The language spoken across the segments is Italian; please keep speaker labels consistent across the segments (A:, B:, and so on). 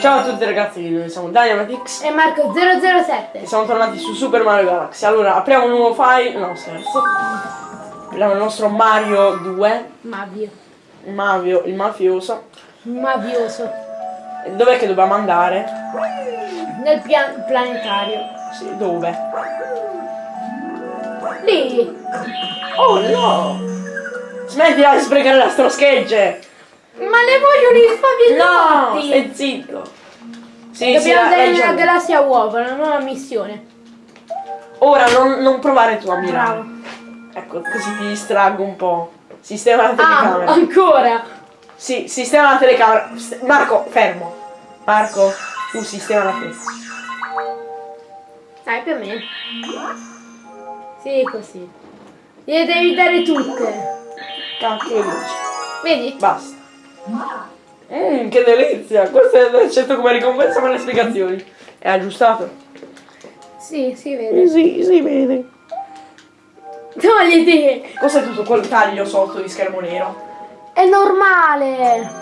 A: Ciao a tutti ragazzi, noi siamo Dynamatix
B: E Marco 007.
A: e siamo tornati su Super Mario Galaxy. Allora, apriamo un nuovo file, no scherzo. Apriamo il nostro Mario 2,
B: Mavio.
A: Mavio, il mafioso.
B: Mavioso.
A: E dov'è che dobbiamo andare?
B: Nel pian- planetario.
A: Sì, dove?
B: Lì.
A: Oh no! Smettila di sprecare la stroschegge!
B: Ma ne voglio gli
A: No!
B: spaventati.
A: Stai zitto! Sì,
B: Dobbiamo
A: sì,
B: andare nella galassia uova, una nuova missione.
A: Ora non, non provare tu a mirare.
B: Bravo.
A: Ecco, così ti distraggo un po'. Sistema la
B: Ah,
A: telecamera.
B: ancora.
A: Sì, sistema la telecamera. Marco, fermo. Marco, tu sistema la telecamera.
B: Dai, più o meno. Sì, così. Le devi dare tutte.
A: Cacchio di luce.
B: Vedi?
A: Basta. Mmm, che delizia! Questo è accetto come ricompensa per le spiegazioni. È aggiustato?
B: Sì, si vede.
A: Sì, si vede.
B: Togliti.
A: Cos'è tutto quel taglio sotto di schermo nero?
B: È normale.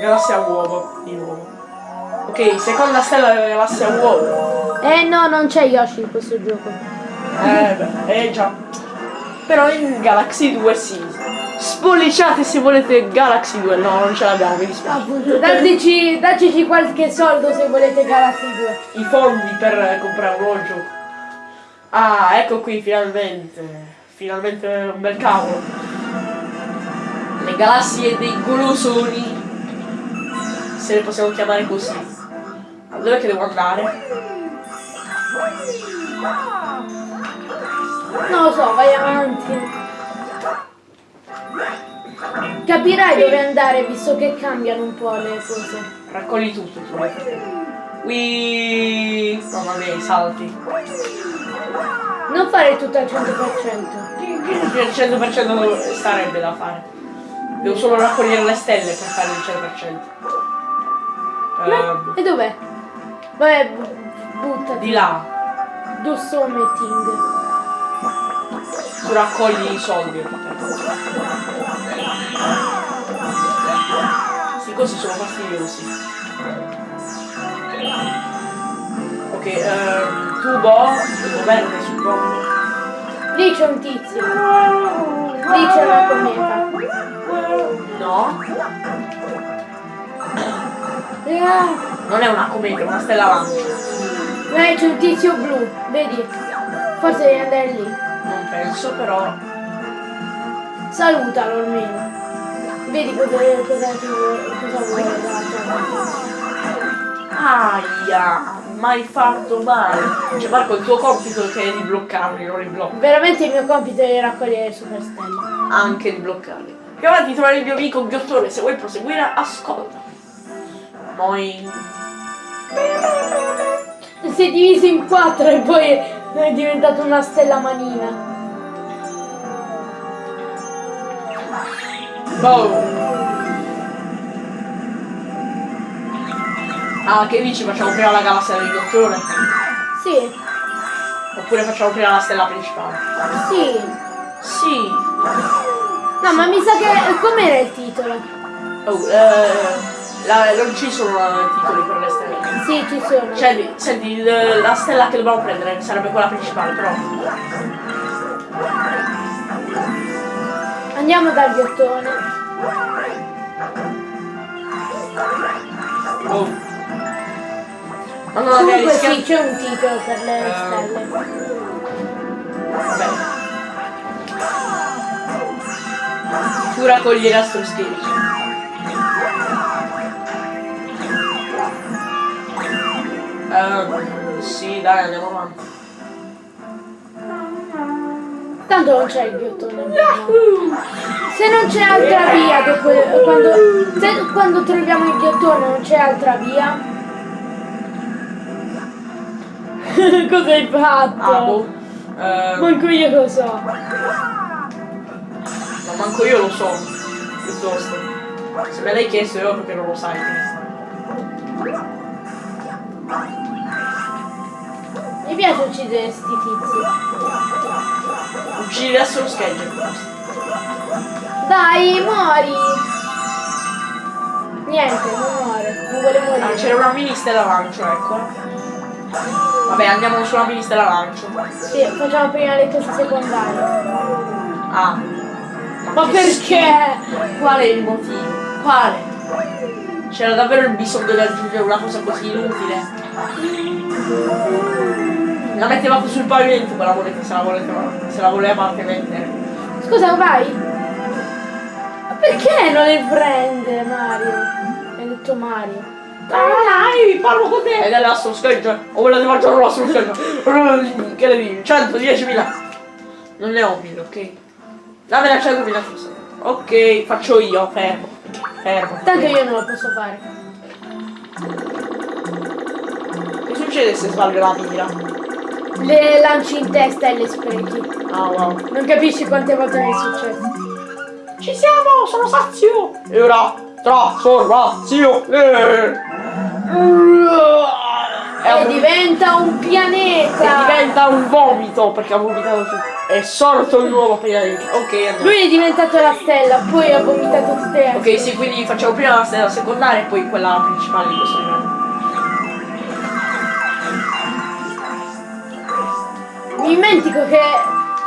A: Galassia uovo, di nuovo. Ok, seconda stella della galassia uovo.
B: Eh no, non c'è Yoshi in questo gioco.
A: Eh beh, eh già. Però in Galaxy 2 sì. Spolliciate se volete Galaxy 2. No, non ce l'abbiamo, mi dispiace.
B: Appunto, dateci, dateci qualche soldo se volete Galaxy 2.
A: I fondi per comprare un nuovo gioco. Ah, ecco qui finalmente. Finalmente un bel cavolo. Le galassie dei golosoni. Se le possiamo chiamare così. Dov'è che devo andare?
B: Non lo so, vai avanti. Capirai dove andare visto che cambiano un po' le cose.
A: Raccogli tutto tu. Qui. Mamma mia, i salti.
B: Non fare tutto al 100%.
A: Il 100% dove starebbe da fare. Devo solo raccogliere le stelle per fare il 100%. Ehm,
B: E dov'è? Vabbè, bu- buttati.
A: di là.
B: Do something.
A: Tu raccogli i soldi. Sì, così sono fastidiosi. Ok, ehm, tubo, tubo verde suppongo.
B: Lì c'è un tizio. Lì c'è una cometa.
A: No, non è una cometa, è una stella lancia.
B: eh, c'è un tizio blu, vedi? Forse devi andare lì.
A: Penso, però.
B: Salutalo almeno. Vedi cosa, cosa, cosa vuole te.
A: Aia, mai fatto male. Cioè Marco, il tuo compito è di bloccarli, non li blocco.
B: Veramente il mio compito è raccogliere le superstelle.
A: Anche di bloccarli. Più avanti trovare il mio amico Ghiottone, se vuoi proseguire, ascolta. Noi.
B: Si è diviso in quattro e poi è diventato una stella manina.
A: Boh. Ah, che dici? Facciamo prima la galassia del Ghiottone?
B: Sì,
A: Oppure facciamo prima la stella principale?
B: sì.
A: Sì.
B: No, ma mi sa che... com'era il titolo?
A: Oh, eh, la- non ci sono eh, titoli per le stelle.
B: Sì, ci sono.
A: Cioè, senti, la stella che dobbiamo prendere sarebbe quella principale, però.
B: Andiamo dal ghiottone.
A: Oh. Non avevi
B: Comunque
A: rischiato.
B: sì, c'è un titolo per le
A: Eh.
B: stelle.
A: Vabbè. Tu raccogli l'astroscherici. Ehm, sì, dai, andiamo avanti.
B: Tanto non c'è il ghiottone. Se non c'è altra via dopo quando, se quando troviamo il ghiottone non c'è altra via. Cosa hai fatto?
A: Ah, boh. Ehm,
B: Manco io lo so.
A: ma manco io lo so. Piuttosto. Se me l'hai chiesto io perché non lo sai.
B: Mi piace uccidere sti tizi.
A: Uccidi adesso lo scheggia.
B: Da Dai, muori! Niente, non muore, non vuole
A: Ah,
B: morire.
A: c'era una mini stella lancio, ecco. Vabbè, andiamo sulla mini stella lancio.
B: Sì, facciamo prima le cose secondarie.
A: Ah.
B: Ma
A: che
B: perché?
A: Qual è il motivo? Quale? C'era davvero il bisogno di aggiungere una cosa così inutile. La metteva sul pavimento quella moneta se la voleva, se la voleva anche mettere.
B: Scusa, vai! Ma perché non le prende Mario? Hai detto Mario.
A: Dai, parlo con te! Ed è l'astro scheggia. O volete mangiare l'astro scheggia? Che ne dici? 110.000. Non ne ho 1000, ok? Dammela 100.000 cosa. Ok, faccio io, fermo. Fermo.
B: Tanto io non lo posso fare.
A: Che succede se sbaglio la mira?
B: Le lanci in testa e le sprechi.
A: Ah wow.
B: Non capisci quante volte mi è successo.
A: Ci siamo, sono sazio! E ora trasformazione! E,
B: E diventa un pianeta!
A: diventa un vomito perché ha vomitato tutto. È sorto il nuovo pianeta. Ok, andiamo.
B: Lui è diventato la stella, poi ha vomitato tutte le altre.
A: Ok, sì, quindi facciamo prima la stella secondaria e poi quella principale di questo livello.
B: Mi dimentico che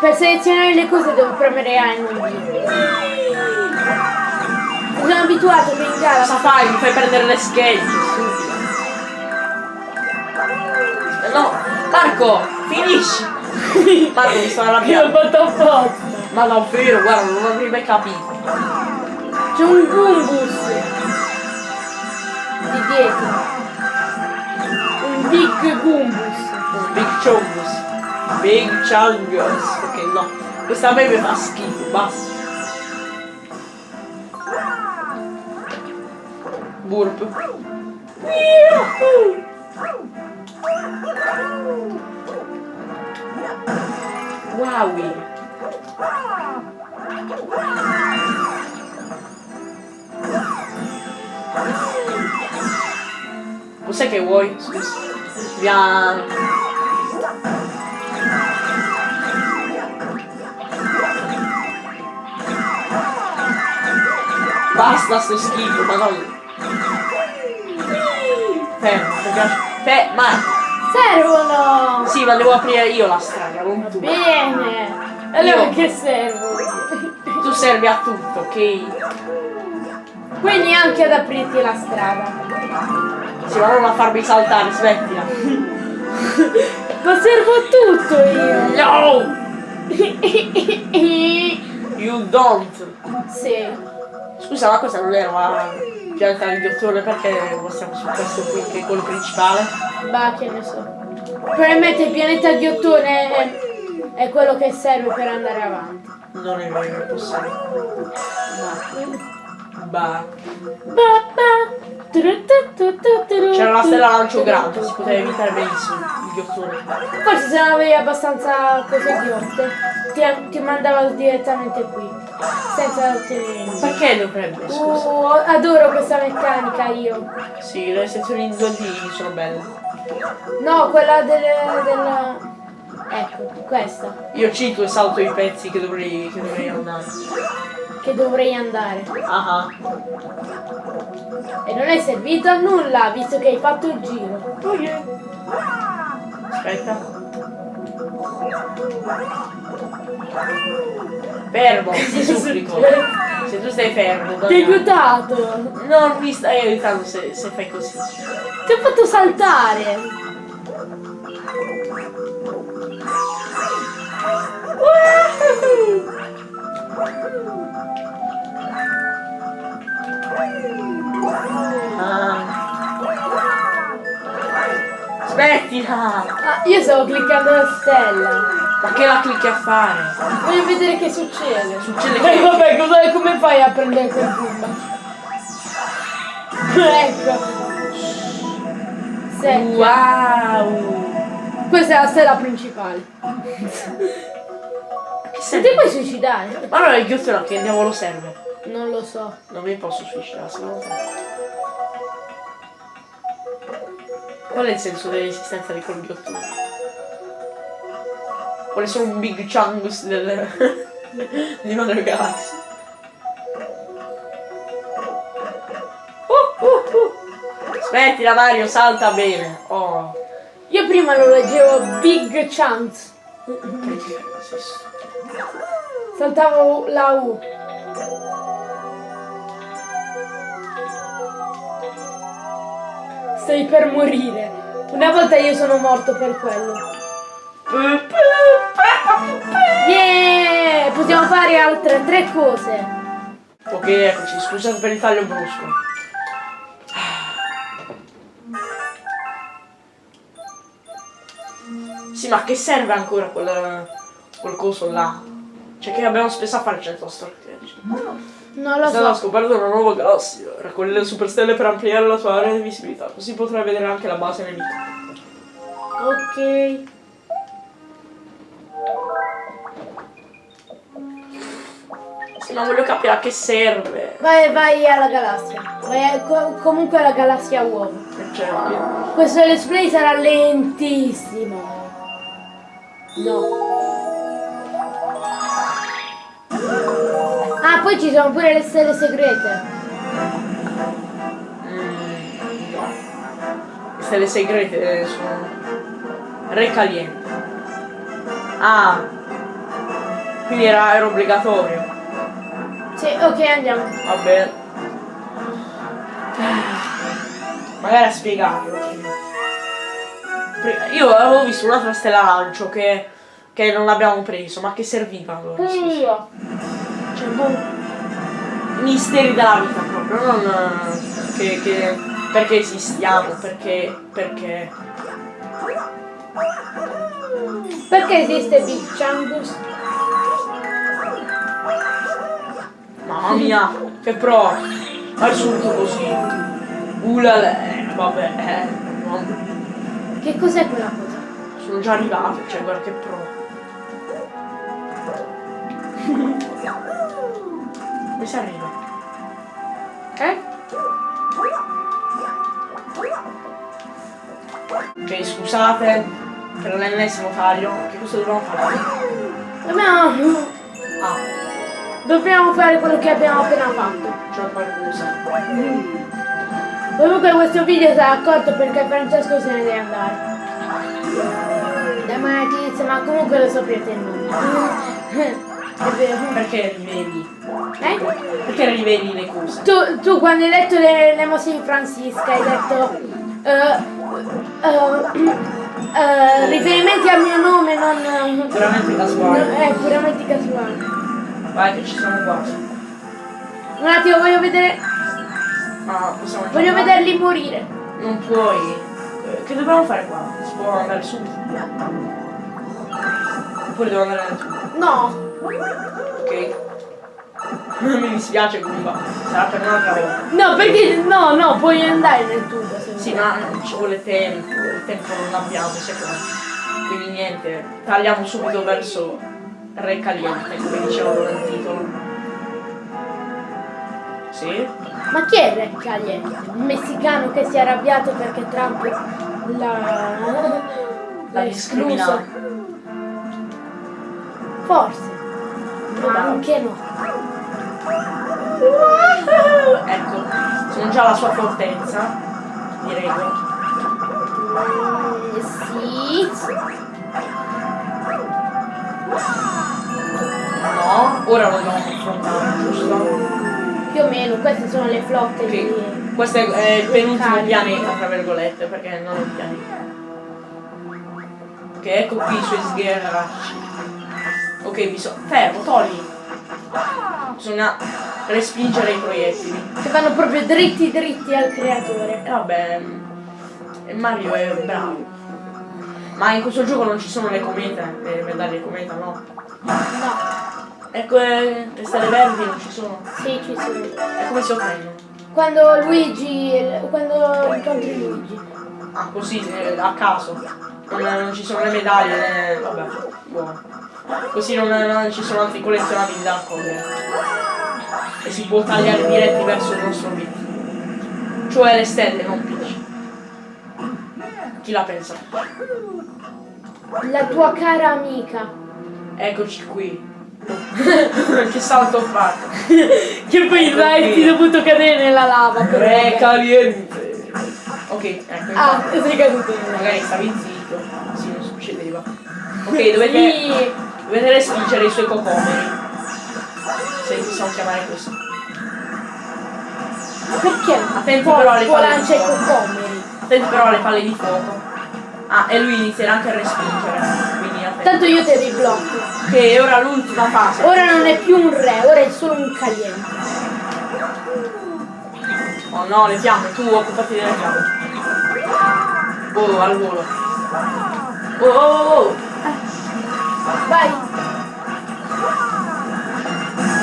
B: per selezionare le cose devo premere A non B. Sono abituato che in gara
A: Cosa fai? Mi fai prendere le stupido. Eh, No, Marco, finisci! Marco mi sto
B: Io l'ho fatto apposta.
A: Ma davvero, guarda, non avrei mai capito.
B: C'è un Gumbus di dietro. Un Big Gumbus.
A: Un Big Chungus. Big Chungus. Ok, no. Questa mi fa schifo, basta. Burp. Wowie. Cos'è che vuoi? Scusa. Piano. Basta sto schifo, madonna. Fermo. Fe, ma.
B: Servono!
A: Sì, ma devo aprire io la strada, non tu.
B: Bene! Allora
A: Io-
B: che servono?
A: Tu servi a tutto, ok?
B: Quindi anche ad aprirti la strada.
A: Sì, ma non a farmi saltare, smettila.
B: Ma servo a tutto io!
A: No! You don't.
B: sì.
A: Scusa, ma questa non era pianta del dottore perché passiamo su questo qui che è quello principale?
B: Bah, che ne so. Probabilmente il pianeta di ottone è, è quello che serve per andare avanti.
A: Non è vero, è possibile. Bah.
B: Ba, ba. Tru, tu, tu, tu, tru,
A: C'era la
B: tu,
A: stella lancio grande, si poteva evitare benissimo il ghiottone.
B: Forse se non avevi abbastanza cose ghiotte, ti, ti mandava direttamente qui, senza ottenere.
A: Perché dovrebbe, scusa?
B: Uh, adoro questa meccanica io.
A: Sì, le sezioni in 2D sono belle.
B: No, quella delle, della... Ecco, questa.
A: Io cito e salto i pezzi che dovrei, che dovrei andare.
B: Che dovrei andare.
A: Ah ah.
B: E non è servito a nulla, visto che hai fatto il giro.
A: Oh yeah. Aspetta. Fermo, ti supplico. Se tu stai fermo,
B: Ti
A: Daniele.
B: aiutato!
A: Non mi stai aiutando se, se fai così.
B: Ti ho fatto saltare!
A: Ah. Smettila!
B: Ah, io stavo cliccando la stella.
A: Ma che la clicchi a fare?
B: Voglio vedere che succede.
A: Succede
B: Eh,
A: che...
B: vabbè, cosa- come fai a prendere quel pumba? ecco. Senti,
A: Wow!
B: questa è la stella principale. Se ti puoi suicidare?
A: Ma allora il ghiottino che diavolo serve?
B: Non lo so.
A: Non mi posso suicidare, se no... Qual è il senso dell'esistenza di quel ghiottino? quali sono un Big Changus del... di una delle galassie. Uh, uh, uh. Smettila Mario, salta bene. Oh.
B: Io prima lo leggevo Big Chance. Saltavo la U. Stai per morire. Una volta io sono morto per quello. Yeah! Possiamo fare altre tre cose.
A: Ok, eccoci, scusate per il taglio brusco. Sì, ma che serve ancora quel, quel coso là? Cioè che abbiamo spesso a fare il centro strategico.
B: Non lo so.
A: scoperta una nuova galassia. Raccoglie le superstelle per ampliare la sua area di visibilità. Così potrai vedere anche la base nemica.
B: Ok.
A: Sì, ma voglio capire a che serve.
B: Vai, vai alla galassia. Vai a- co- comunque alla galassia.
A: Cioè,
B: Questo let's play sarà lentissimo. No. Ah, poi ci sono pure le stelle segrete.
A: no. Stelle segrete sono re caliente. Ah, quindi era, era obbligatorio.
B: Sì, ok, andiamo.
A: Va bene. Magari a spiegarlo. Io avevo visto un'altra stella lancio che, che non abbiamo preso, ma che serviva allora?
B: Io.
A: Cioè, boh, misteri della vita proprio, non che, che- perché esistiamo, perché, perché,
B: Perché esiste Big Changus?
A: Mamma mia, che pro, al subito così, ulale, vabbè, eh, no,
B: Che cos'è quella cosa?
A: sono già arrivato, cioè guarda che pro. Come si arriva?
B: Eh?
A: Ok, scusate per l'ennesimo taglio, che cosa dobbiamo fare?
B: Dobbiamo...
A: Ah,
B: Dobbiamo fare quello che abbiamo appena fatto.
A: c'è qualcosa.
B: Comunque questo video sarà corto perché Francesco se ne deve andare. Ma tizia, ma comunque lo sapete il nome. È vero.
A: Perché rivedi?
B: Eh?
A: Perché rivedi le cose?
B: Tu, tu quando hai letto le, le mosse di Francisca hai detto eh, eh, eh, riferimenti al mio nome non...
A: Veramente
B: non
A: casuale.
B: è puramente casuale.
A: Vai che ci siamo quasi.
B: Un attimo voglio vedere.
A: Ma possiamo
B: Voglio
A: andare?
B: vederli morire.
A: Non puoi. Eh, Che dobbiamo fare qua? Si può andare su? Oppure devo andare nel tubo?
B: No.
A: Ok? Mi dispiace comunque. Sarà per un'altra volta.
B: No, perché no, no, puoi andare nel tubo.
A: Sì, ma non ci vuole tempo. Il tempo non l'abbiamo, secondo me. Quindi niente. Tagliamo subito verso Re Caliente, come dicevano nel titolo. Sì?
B: Ma chi è Re Caliente? Un messicano che si è arrabbiato perché Trump l'ha
A: L'ha discriminato.
B: Forse. Ma anche no.
A: Ecco, sono già alla sua fortezza. Direi.
B: Mm, sì.
A: No, ora lo dobbiamo affrontare, giusto?
B: Più o meno, queste sono le flotte
A: Ok,
B: di.
A: questo è, è il penultimo
B: Carico.
A: pianeta, tra virgolette, perché non è un pianeta. Ok, ecco qui i suoi sgherracci. Ok, bisogna... Fermo, togli! Bisogna respingere i proiettili.
B: Che vanno proprio dritti dritti al creatore.
A: E vabbè, Mario è bravo. Ma in questo gioco non ci sono le comete, le medaglie cometa, no?
B: No,
A: Ecco, eh, le stelle verdi non ci sono.
B: sì, ci sono.
A: E come si ottengono?
B: Quando Luigi. quando incontri Luigi.
A: Ah, così, eh, a caso. Non, non ci sono le medaglie, né... vabbè, buono. Così non, non ci sono altri collezionabili da raccogliere. E si può tagliare diretti verso il nostro obiettivo. Cioè le stelle, non Peach. Chi la pensa?
B: La tua cara amica.
A: Eccoci qui. Che salto ho fatto.
B: Che poi
A: saresti
B: dovuto cadere nella lava.
A: Re caliente. Ok, ecco.
B: Ah, sei caduto.
A: Magari stavi zitto. Sì, non succedeva. Ok, dovete,
B: Sì.
A: dovete respingere i suoi cocomeri. Se possiamo chiamare così.
B: Ma perché?
A: Attenti
B: Poi-
A: però alle palle di fuoco. Attenti però alle palle di fuoco. Ah, e lui inizierà anche a respingere.
B: Tanto io ti riblocco.
A: Ok, ora l'ultima fase.
B: Ora non è più un re, ora è solo un caliente.
A: Oh no, le fiamme, tu occupati delle fiamme. Oh, al volo. Oh, oh, oh, oh.
B: Vai.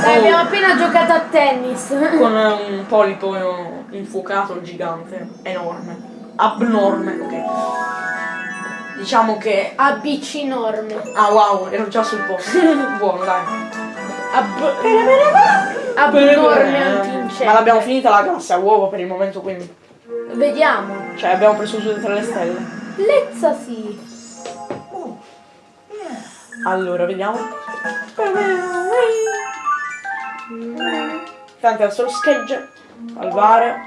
B: Dai,
A: Oh.
B: abbiamo appena giocato a tennis.
A: Con un polipo infuocato gigante, enorme, abnorme, ok. Diciamo che...
B: ABC enorme.
A: Ah wow, ero già sul posto. Buono, dai.
B: Ab- abnorme antincendio.
A: Ma l'abbiamo finita la galassia a uovo per il momento, quindi...
B: Vediamo.
A: Cioè, abbiamo preso tutte le stelle.
B: Lezza sì.
A: Allora, vediamo. Tanto è solo schegge. Salvare.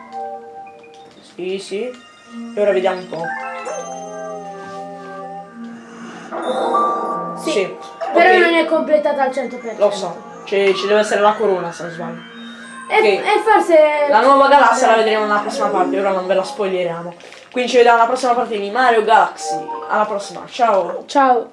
A: Sì, sì. E ora vediamo un po'.
B: Sì. Però
A: ok,
B: non è completata al 100%.
A: Lo so. Ci, ci deve essere la corona se non sbaglio.
B: E,
A: Ok.
B: e forse...
A: La nuova galassia la vedremo nella prossima parte, ora non ve la spoileriamo. Quindi ci vediamo alla prossima parte di Mario Galaxy. Alla prossima, ciao!
B: Ciao.